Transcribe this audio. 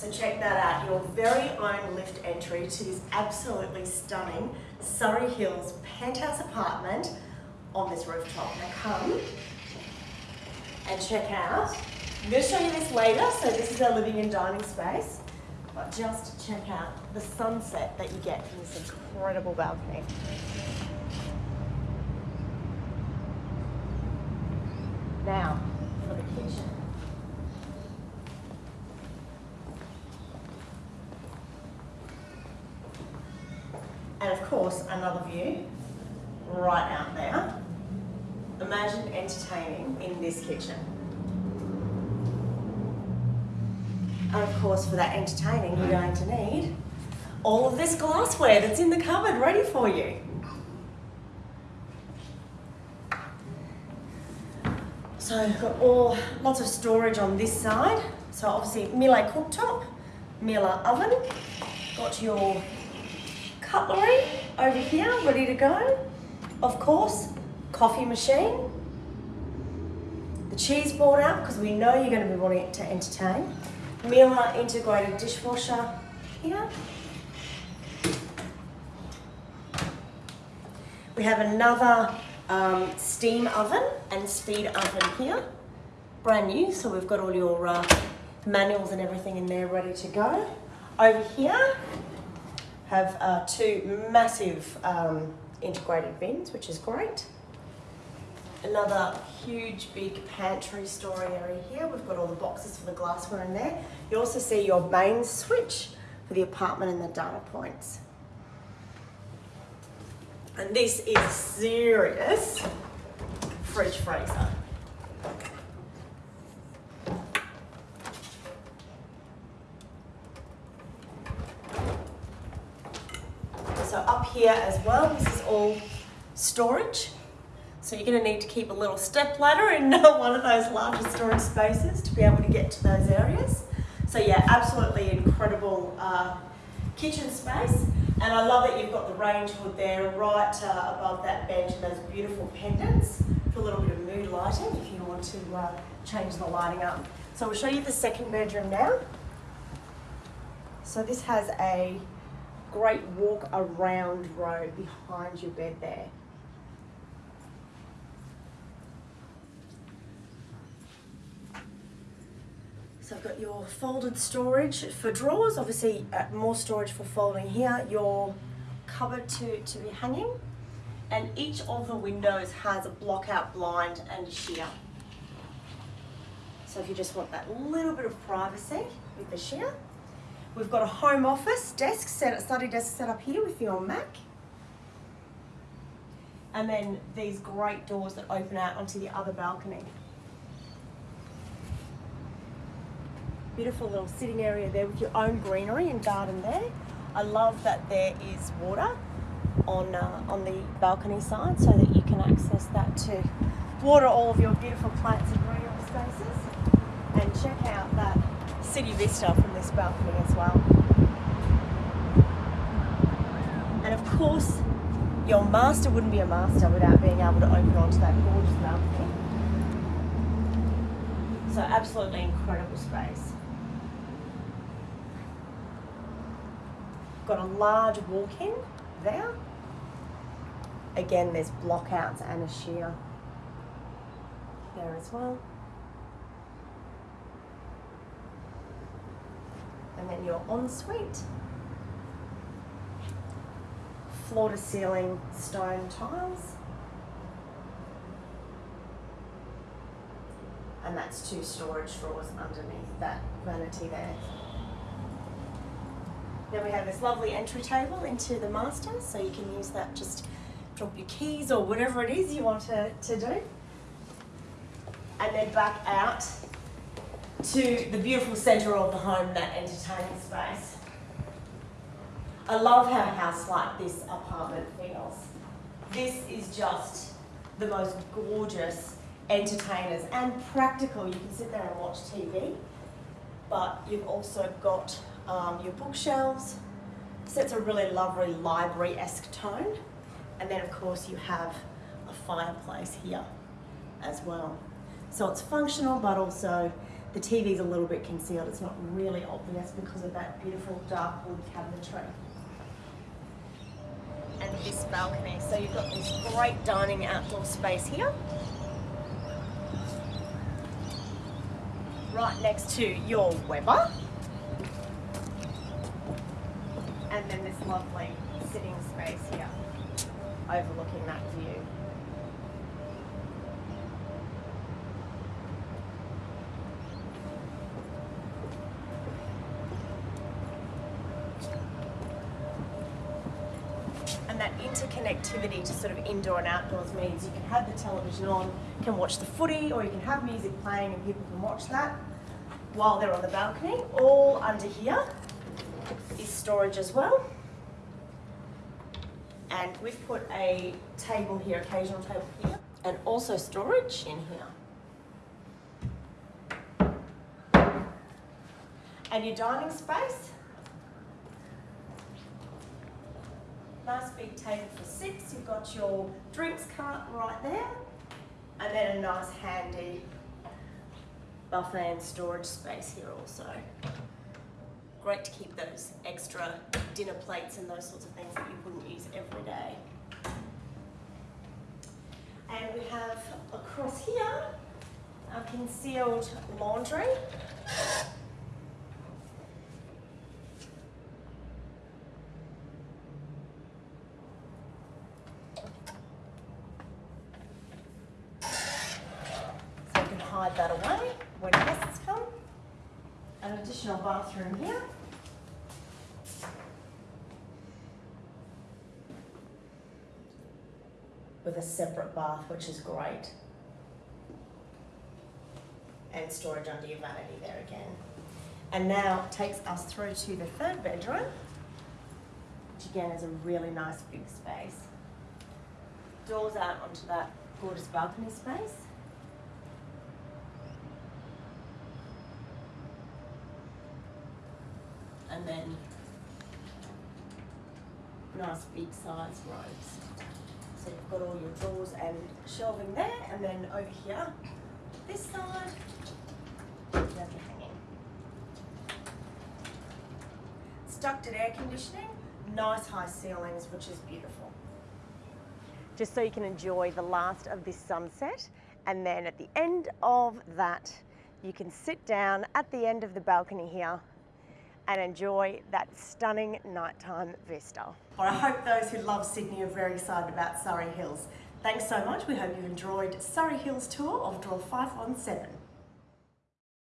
So check that out, your very own lift entry to this absolutely stunning Surry Hills penthouse apartment on this rooftop. Now come and check out. I'm going to show you this later, so this is our living and dining space. But just check out the sunset that you get from this incredible balcony. Now, for the kitchen. And of course, another view right out there. Imagine entertaining in this kitchen. And of course, for that entertaining, you're going to need all of this glassware that's in the cupboard ready for you. So we've got all lots of storage on this side. So obviously Miele cooktop, Miele oven, got your cutlery over here ready to go. Of course, coffee machine, the cheese board out because we know you're going to be wanting to entertain. Miele integrated dishwasher here. We have another um, steam oven and speed oven here, brand new. So we've got all your uh, manuals and everything in there ready to go. Over here, have uh, two massive um, integrated bins, which is great. Another huge big pantry store area here. We've got all the boxes for the glassware in there. You also see your main switch for the apartment and the data points. And this is serious fridge freezer. So up here as well, this is all storage. So you're going to need to keep a little step ladder in one of those larger storage spaces to be able to get to those areas. So yeah, absolutely incredible uh, kitchen space. And I love that you've got the range hood there right uh, above that bench and those beautiful pendants for a little bit of mood lighting if you want to uh, change the lighting up. So we'll show you the second bedroom now. So this has a great walk around road behind your bed there. So I've got your folded storage for drawers, obviously uh, more storage for folding here, your cupboard to, to be hanging, and each of the windows has a block out blind and a sheer. So if you just want that little bit of privacy with the sheer. We've got a home office desk, set, study desk set up here with your Mac. And then these great doors that open out onto the other balcony. beautiful little sitting area there with your own greenery and garden there. I love that there is water on, uh, on the balcony side so that you can access that to water all of your beautiful plants and greenery spaces. And check out that city vista from this balcony as well. And of course, your master wouldn't be a master without being able to open onto that gorgeous balcony. So absolutely incredible space. got a large walk-in there. Again, there's blockouts and a sheer there as well. And your ensuite. Floor to ceiling stone tiles. And that's two storage drawers underneath that vanity there. Then we have this lovely entry table into the master, so you can use that just drop your keys or whatever it is you want to, to do. And then back out to the beautiful centre of the home, that entertaining space. I love how a house like this apartment feels. This is just the most gorgeous entertainers and practical. You can sit there and watch TV, but you've also got um, your bookshelves. Sets a really lovely library-esque tone. And then of course you have a fireplace here as well. So it's functional, but also the TV's a little bit concealed. It's not really obvious because of that beautiful dark wood cabinetry. And this balcony. So you've got this great dining outdoor space here. Right next to your Weber. And then this lovely sitting space here overlooking that view. That interconnectivity to sort of indoor and outdoors means you can have the television on, can watch the footy, or you can have music playing and people can watch that while they're on the balcony. All under here is storage as well. And we've put a table here, occasional table here, and also storage in here. And your dining space. Nice big table for six. You've got your drinks cart right there. And then a nice handy buffet and storage space here also. Great to keep those extra dinner plates and those sorts of things that you wouldn't use every day. And we have across here a concealed laundry. So you can hide that away when guests come. An additional bathroom here. With a separate bath, which is great. And storage under your vanity there again. And now takes us through to the third bedroom, which again is a really nice big space. Doors out onto that gorgeous balcony space. And then nice big size robes. So you've got all your drawers and shelving there, and then over here, this side, you have your hanging. It's ducted air conditioning, nice high ceilings, which is beautiful. Just so you can enjoy the last of this sunset, and then at the end of that, you can sit down at the end of the balcony here and enjoy that stunning nighttime vista. Well, I hope those who love Sydney are very excited about Surry Hills. Thanks so much. We hope you enjoyed Surry Hills tour of Draw 517.